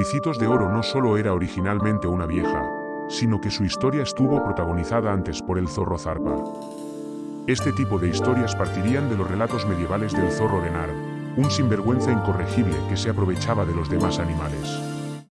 Ricitos de Oro no solo era originalmente una vieja, sino que su historia estuvo protagonizada antes por el zorro Zarpa. Este tipo de historias partirían de los relatos medievales del zorro Renar, un sinvergüenza incorregible que se aprovechaba de los demás animales.